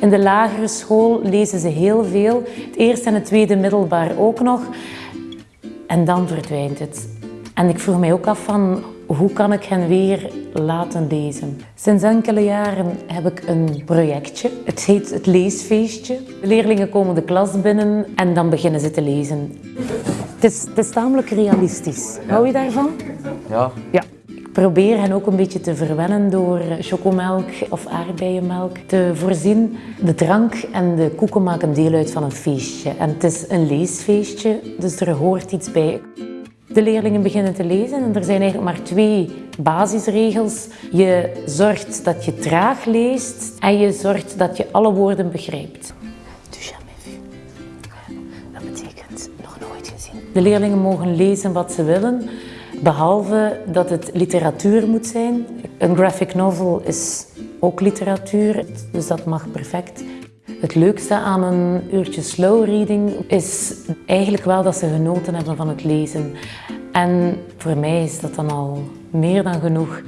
In de lagere school lezen ze heel veel. Het eerste en het tweede middelbaar ook nog. En dan verdwijnt het. En ik vroeg mij ook af van hoe kan ik hen weer laten lezen? Sinds enkele jaren heb ik een projectje. Het heet het leesfeestje. De leerlingen komen de klas binnen en dan beginnen ze te lezen. Het is, het is tamelijk realistisch. Hou je daarvan? Ja, Ja. Probeer hen ook een beetje te verwennen door chocomelk of aardbeienmelk te voorzien. De drank en de koeken maken deel uit van een feestje. En het is een leesfeestje, dus er hoort iets bij. De leerlingen beginnen te lezen en er zijn eigenlijk maar twee basisregels. Je zorgt dat je traag leest en je zorgt dat je alle woorden begrijpt. Dat betekent nog nooit gezien. De leerlingen mogen lezen wat ze willen, Behalve dat het literatuur moet zijn. Een graphic novel is ook literatuur, dus dat mag perfect. Het leukste aan een uurtje slow reading is eigenlijk wel dat ze genoten hebben van het lezen. En voor mij is dat dan al meer dan genoeg.